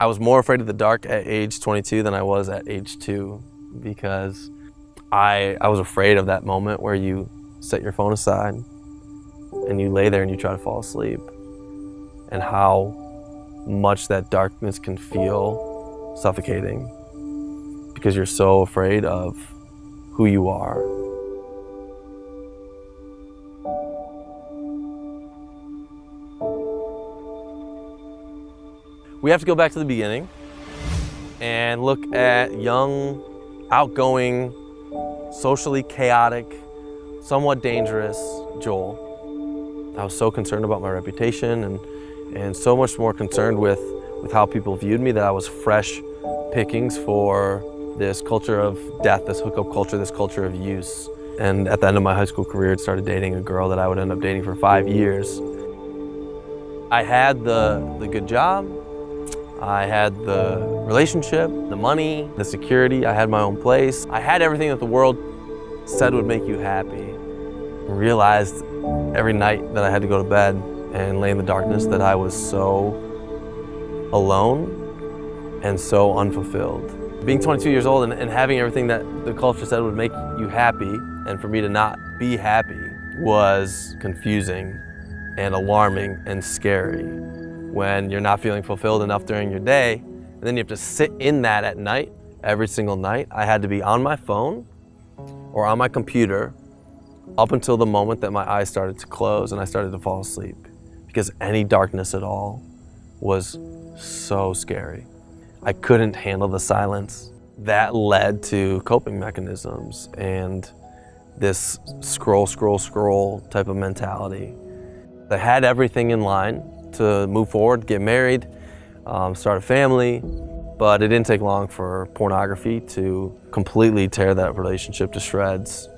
I was more afraid of the dark at age 22 than I was at age two because I, I was afraid of that moment where you set your phone aside and you lay there and you try to fall asleep and how much that darkness can feel suffocating because you're so afraid of who you are. We have to go back to the beginning and look at young, outgoing, socially chaotic, somewhat dangerous Joel. I was so concerned about my reputation and, and so much more concerned with, with how people viewed me that I was fresh pickings for this culture of death, this hookup culture, this culture of use. And at the end of my high school career, I started dating a girl that I would end up dating for five years. I had the, the good job, I had the relationship, the money, the security, I had my own place. I had everything that the world said would make you happy. I realized every night that I had to go to bed and lay in the darkness that I was so alone and so unfulfilled. Being 22 years old and, and having everything that the culture said would make you happy and for me to not be happy was confusing and alarming and scary when you're not feeling fulfilled enough during your day and then you have to sit in that at night every single night. I had to be on my phone or on my computer up until the moment that my eyes started to close and I started to fall asleep because any darkness at all was so scary. I couldn't handle the silence. That led to coping mechanisms and this scroll, scroll, scroll type of mentality. I had everything in line to move forward, get married, um, start a family, but it didn't take long for pornography to completely tear that relationship to shreds.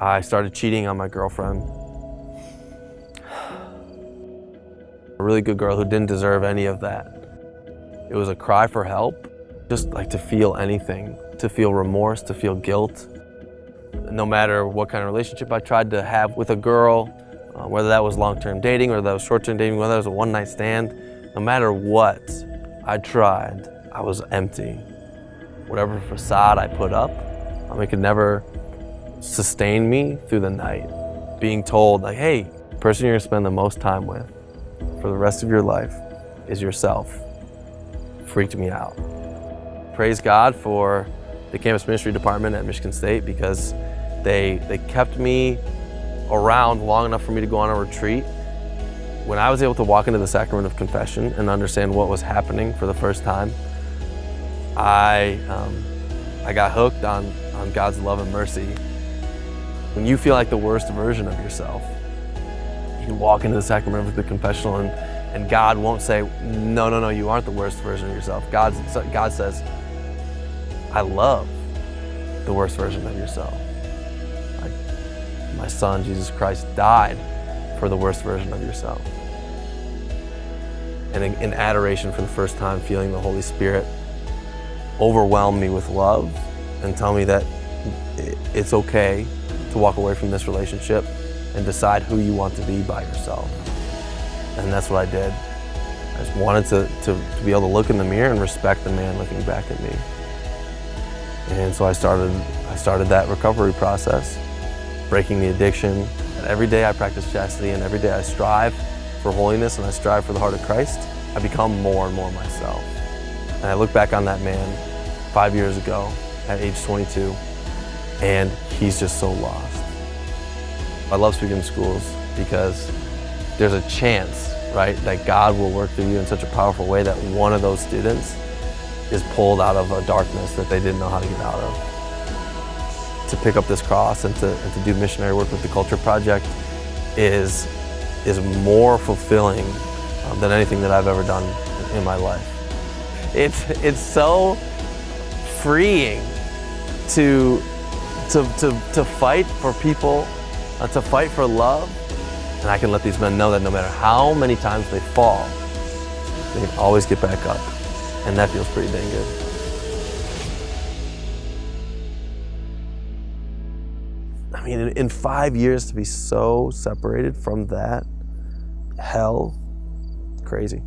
I started cheating on my girlfriend. A really good girl who didn't deserve any of that. It was a cry for help, just like to feel anything, to feel remorse, to feel guilt. No matter what kind of relationship I tried to have with a girl, uh, whether that was long-term dating, or that was short-term dating, whether that was a one-night stand, no matter what I tried, I was empty. Whatever facade I put up, um, it could never sustain me through the night. Being told like, hey, the person you're gonna spend the most time with for the rest of your life is yourself freaked me out. Praise God for the campus ministry department at Michigan State because they, they kept me around long enough for me to go on a retreat. When I was able to walk into the sacrament of confession and understand what was happening for the first time, I, um, I got hooked on, on God's love and mercy. When you feel like the worst version of yourself, you can walk into the sacrament of the confessional and and God won't say, no, no, no, you aren't the worst version of yourself. God, God says, I love the worst version of yourself. My son, Jesus Christ, died for the worst version of yourself. And in, adoration for the first time, feeling the Holy Spirit overwhelm me with love and tell me that it's okay to walk away from this relationship and decide who you want to be by yourself. And that's what I did. I just wanted to, to, to, be able to look in the mirror and respect the man looking back at me. And so I started, I started that recovery process, breaking the addiction. And every day I practice chastity and every day I strive for holiness and I strive for the heart of Christ. I become more and more myself. And I look back on that man five years ago at age 22 and he's just so lost. I love speaking in schools because there's a chance, right, that God will work through you in such a powerful way that one of those students is pulled out of a darkness that they didn't know how to get out of. To pick up this cross and to, and to do missionary work with the Culture Project is, is more fulfilling um, than anything that I've ever done in my life. It's, it's so freeing to, to, to, to fight for people, uh, to fight for love, and I can let these men know that no matter how many times they fall, they can always get back up. And that feels pretty dang good. I mean, in, five years to be so separated from that hell, crazy.